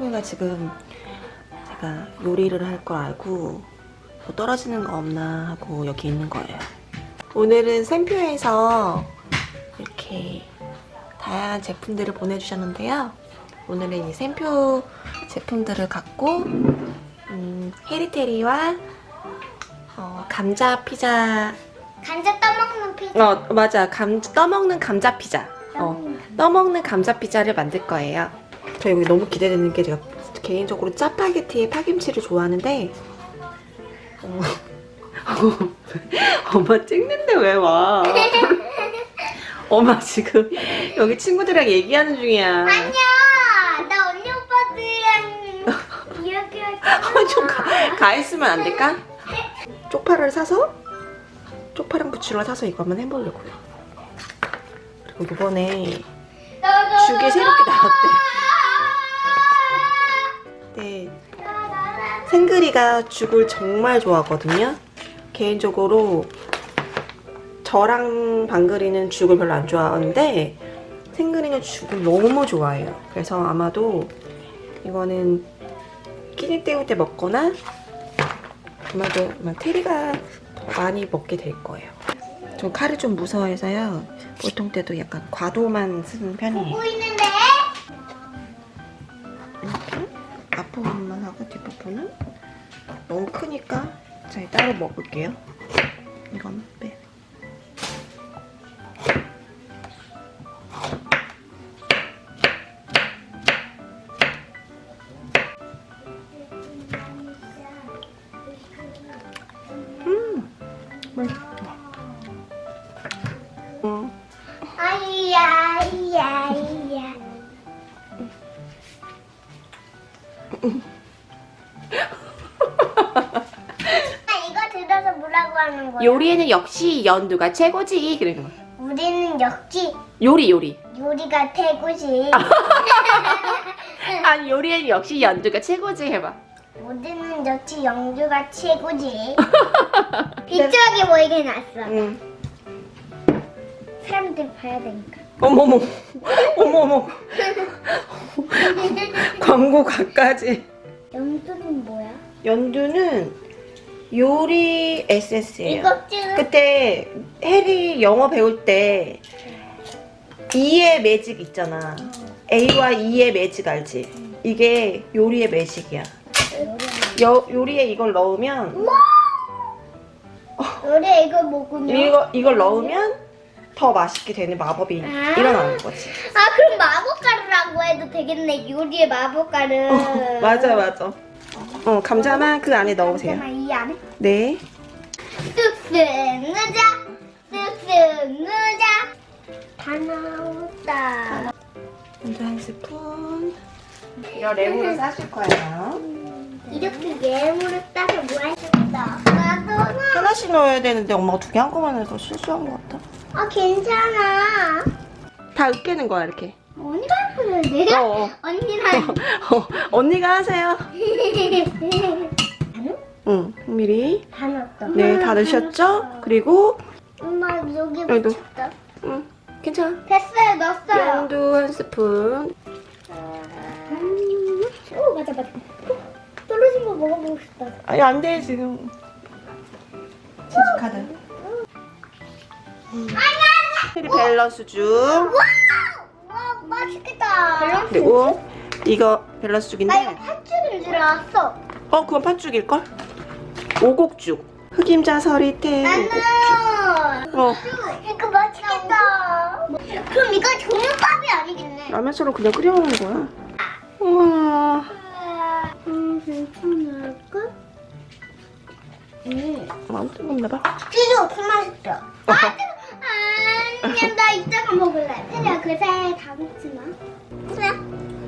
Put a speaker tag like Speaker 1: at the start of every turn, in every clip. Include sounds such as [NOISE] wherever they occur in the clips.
Speaker 1: 샘풍이가 지금 제가 요리를 할 걸 알고 뭐 떨어지는 거 없나 하고 여기 있는 거예요. 오늘은 샘표에서 이렇게 다양한 제품들을 보내주셨는데요. 오늘은 이 샘표 제품들을 갖고 음, 헤리테리와 어, 감자 피자
Speaker 2: 감자 떠먹는 피자.
Speaker 1: 어 맞아 감 떠먹는 감자 피자 어 떠먹는 감자 피자를 만들 거예요. 저 여기 너무 기대되는 게 제가 개인적으로 짜파게티에 파김치를 좋아하는데 어, [LAUGHS] 엄마 찍는데 왜 와? 엄마 지금 여기 친구들이랑 얘기하는 중이야.
Speaker 2: 안녕. 나 언니 오빠들이랑 이야기할 [LAUGHS]
Speaker 1: 좀 가, 가 있으면 안 될까? 쪽파를 사서 쪽파랑 부추를 사서 이거 한번 해보려고요. 그리고 이번에 죽이 새롭게 나왔대. 네, 생그리가 죽을 정말 좋아하거든요. 개인적으로 저랑 방글이는 죽을 별로 안 좋아하는데 생그리는 죽을 너무 좋아해요. 그래서 아마도 이거는 끼니 때울 때 먹거나 아마도 아마 테리가 더 많이 먹게 될 거예요. 저 칼을 좀 무서워해서요. 보통 때도 약간 과도만 쓰는 편이에요. 앞부분만 하고 뒷부분은 너무 크니까 자 따로 먹을게요. 이건 빼. 요리에는 역시 연두가 최고지. 그러는 거.
Speaker 2: 우리는 역시
Speaker 1: 요리 요리.
Speaker 2: 요리가 최고지. [LAUGHS]
Speaker 1: 아니 요리에는 역시 연두가 최고지 해봐.
Speaker 2: 우리는 역시 영주가 최고지. [LAUGHS] 비추하게 보이게 났어.
Speaker 1: 응.
Speaker 2: 사람들 봐야 되니까.
Speaker 1: 어머머. 어머머. [LAUGHS] 광고 가까지.
Speaker 2: 영주는 뭐야?
Speaker 1: 연두는 요리
Speaker 2: 찍은
Speaker 1: 그때 해리 영어 배울 때 E의 매직 있잖아. A와 E의 매직 알지? 이게 요리의 매직이야. 여, 요리에 이걸 넣으면
Speaker 2: 요리 이거 뭐군요?
Speaker 1: 이거 이걸 넣으면 더 맛있게 되는 마법이
Speaker 2: 아.
Speaker 1: 일어나는 거지.
Speaker 2: 아 그럼 마법가루라고 해도 되겠네. 요리의 마법가루.
Speaker 1: 어, 맞아 맞아. 어 감자만 그 안에 넣으세요.
Speaker 2: 이 안에
Speaker 1: 네.
Speaker 2: 쑥쑥 넣자. 쑥쑥 넣자. 다 나왔다.
Speaker 1: 먼저 한 스푼. 이거 레몬을 싸줄 거예요.
Speaker 2: 이렇게 예물을 따서 뭐 하셨어? 나도
Speaker 1: 하나씩 넣어야 되는데 엄마가 두 개 한꺼번에 해서 실수한 것 같아.
Speaker 2: 아 괜찮아.
Speaker 1: 다 으깨는 거야 이렇게.
Speaker 2: 언니 내가
Speaker 1: 어, 어. [LAUGHS]
Speaker 2: 언니랑. [LAUGHS]
Speaker 1: 어, 언니가 하세요. [LAUGHS] 응, 미리.
Speaker 2: 다 넣었어.
Speaker 1: 네, 다 넣으셨죠? 그리고
Speaker 2: 엄마 여기
Speaker 1: 여기도.
Speaker 2: 붙였다.
Speaker 1: 응, 괜찮아.
Speaker 2: 됐어요, 넣었어요.
Speaker 1: 연두 한 스푼.
Speaker 2: 음, 오 맞아 맞아. 떨어진 거 먹어보고 싶다.
Speaker 1: 아니 안 돼 지금. 진짜 카드. 리밸런스 죽.
Speaker 2: 와 맛있겠다.
Speaker 1: 그리고 이거 밸런스
Speaker 2: 나
Speaker 1: 죽인데.
Speaker 2: 이거 팥죽인 줄 알았어.
Speaker 1: 어, 그건 팥죽일 걸? 오곡죽. 흑임자 서리태
Speaker 2: 나는
Speaker 1: 오곡죽. 어,
Speaker 2: 이거 맛있겠다. 그럼 이거 종류밥이 아니겠네.
Speaker 1: 라면처럼 그냥 끓여 먹는 거야. 우와.
Speaker 2: 음 괜찮을까? 음.
Speaker 1: 마음 뜨겁나 봐.
Speaker 2: 피자 엄청 맛있다. 아, 뜨거- 아니야, 나 이따가 먹을래. 그래, 그새 다 먹지 마. 그래,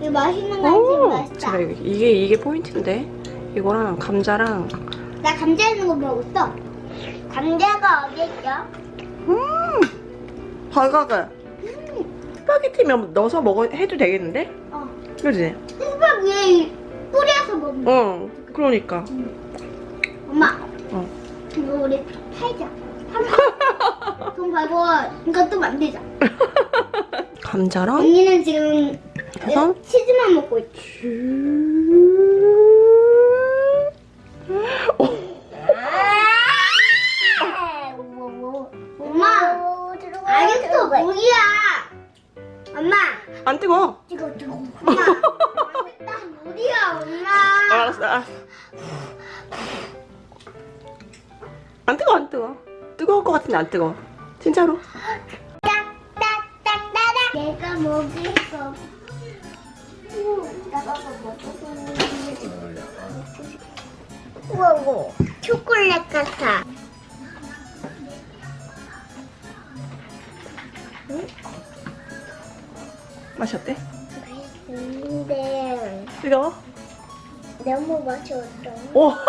Speaker 2: 이거 맛있는 거
Speaker 1: 오,
Speaker 2: 맛있다.
Speaker 1: 제가 이게, 이게 포인트인데 이거랑 감자랑
Speaker 2: 나 감자 있는 거 먹었어. 감자가 어디 있어?
Speaker 1: 음 발각을 스파게티면 넣어서 먹어 해도 되겠는데?
Speaker 2: 어.
Speaker 1: 그지?
Speaker 2: 수박 위에 뿌려서 먹는 거.
Speaker 1: 어 그러니까
Speaker 2: 엄마.
Speaker 1: 어.
Speaker 2: 이거 우리 팔자. [LAUGHS] 돈 벌고 이것도 만들자. [LAUGHS]
Speaker 1: 감자랑
Speaker 2: 언니는 지금
Speaker 1: 버섯?
Speaker 2: 치즈만 먹고 있지. 엄마, 알겠어, 물이야. 엄마,
Speaker 1: 안 뜨거.
Speaker 2: 이거 뜨거. 엄마, [LAUGHS] 일단 물이야, 엄마.
Speaker 1: 알았어, 알았어. 안 뜨거, 안 뜨거. 뜨거울 것 같은데 안 뜨거. 진짜로.
Speaker 2: 내가 먹을 거. 먹어. 우와, 우와. 초콜릿 같아.
Speaker 1: 맛이 어때?
Speaker 2: 근데
Speaker 1: 뜨거워?
Speaker 2: 너무 맛이 없어.
Speaker 1: 오. [LAUGHS]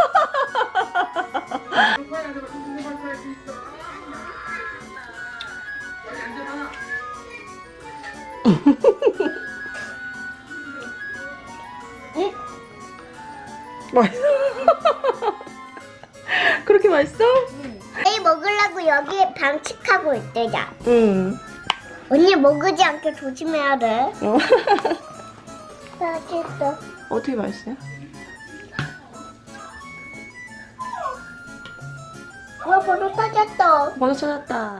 Speaker 1: 맛있어. [LAUGHS] 그렇게 맛있어?
Speaker 2: 이 먹으려고 여기 방치하고 있대자.
Speaker 1: 응.
Speaker 2: 언니 먹지 않게 조심해야 돼.
Speaker 1: 어. [LAUGHS]
Speaker 2: 맛있어.
Speaker 1: 어떻게 맛있어요?
Speaker 2: 와, 벌써 터졌어.
Speaker 1: 번호 찾았다.